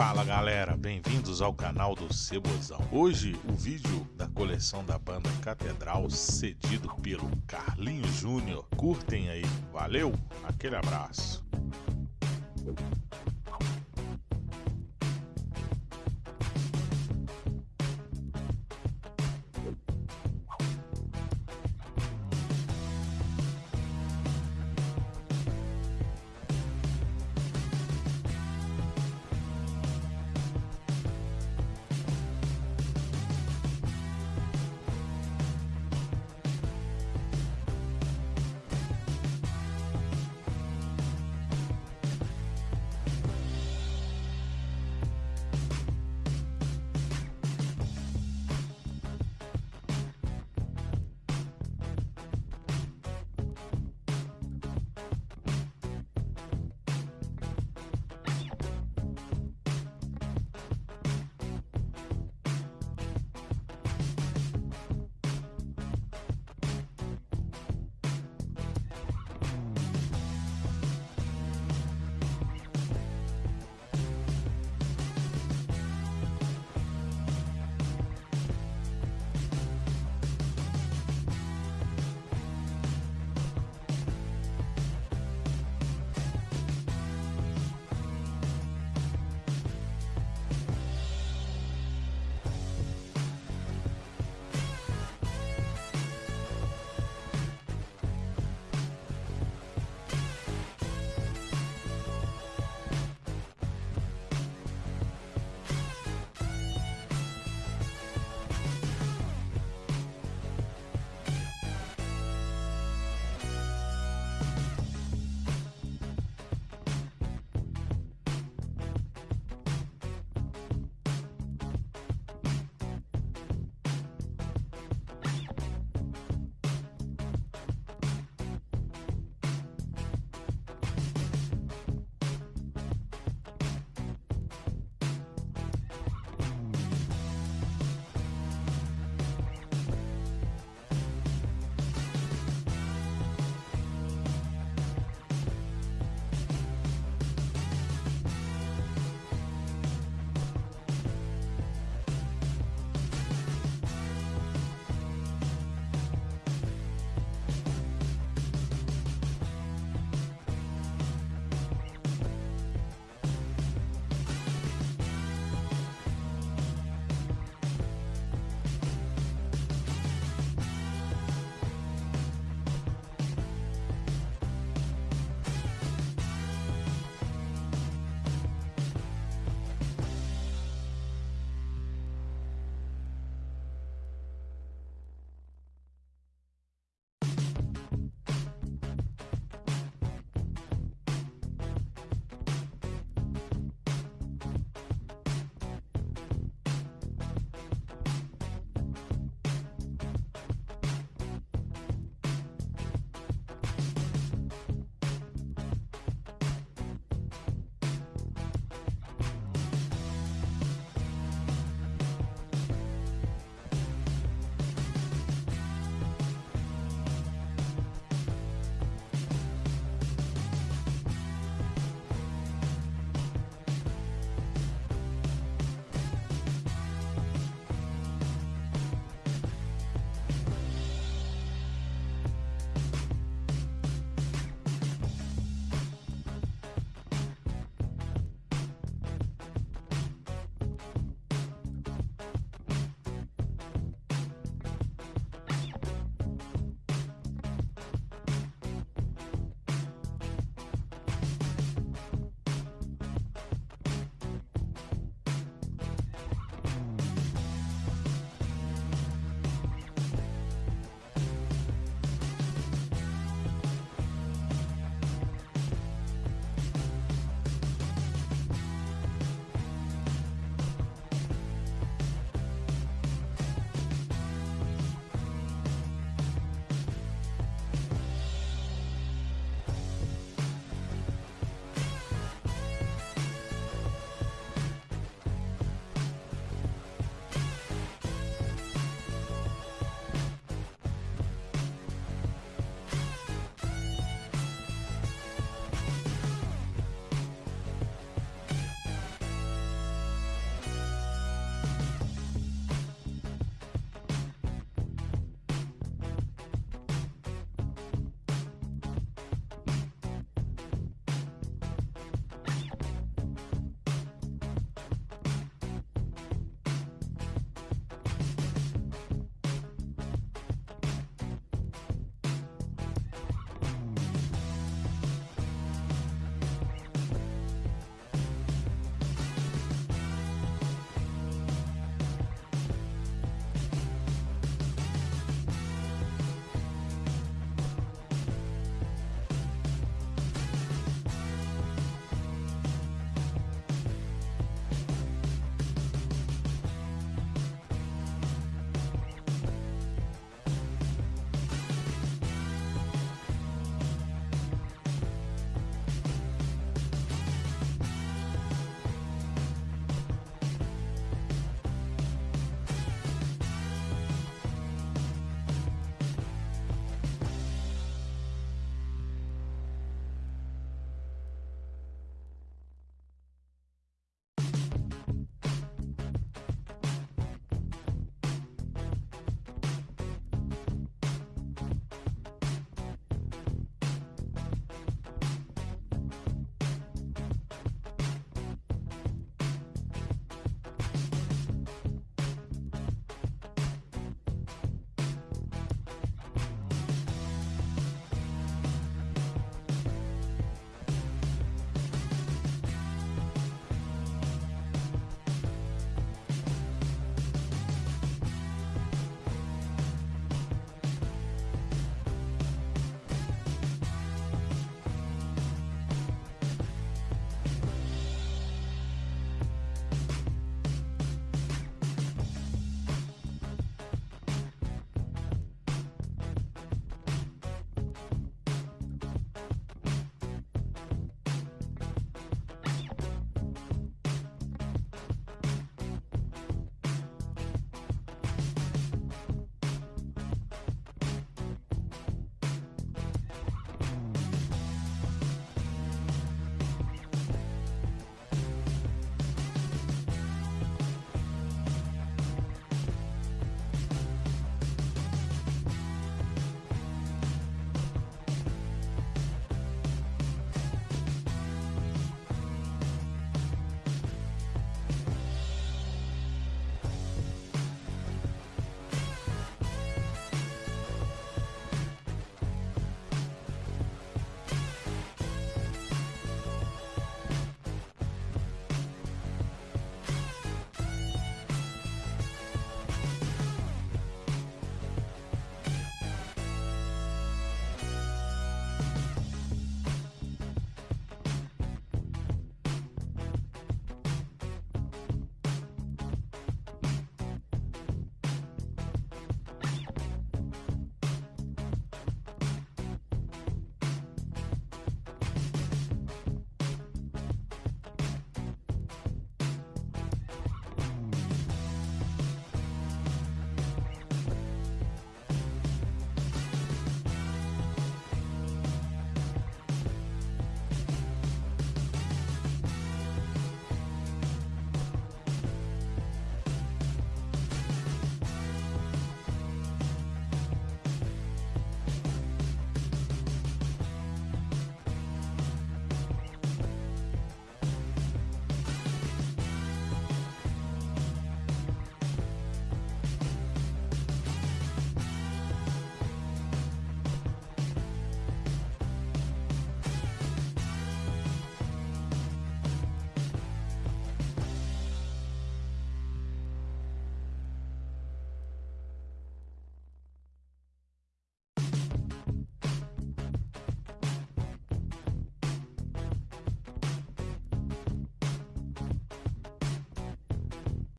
Fala galera, bem-vindos ao canal do Cebozão. Hoje o vídeo da coleção da banda Catedral cedido pelo Carlinhos Júnior. Curtem aí, valeu, aquele abraço.